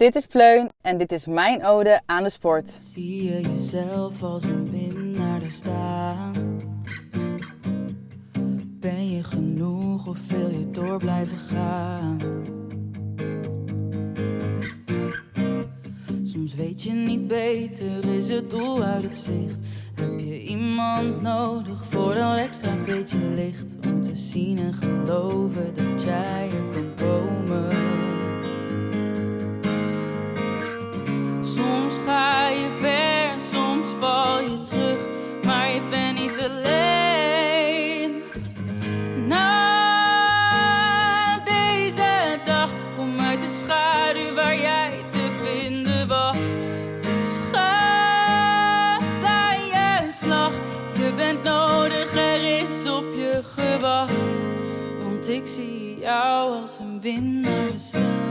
Dit is Pleun en dit is mijn ode aan de sport. Zie je jezelf als een winnaar daar staan? Ben je genoeg of wil je door blijven gaan? Soms weet je niet beter, is het doel uit het zicht. Heb je iemand nodig voor dat extra beetje licht? Om te zien en geloven dat jij je bent niet alleen. Na deze dag kom uit de schaduw waar jij te vinden was. Dus ga, sla je slag. Je bent nodig, er is op je gewacht. Want ik zie jou als een winnaar staan.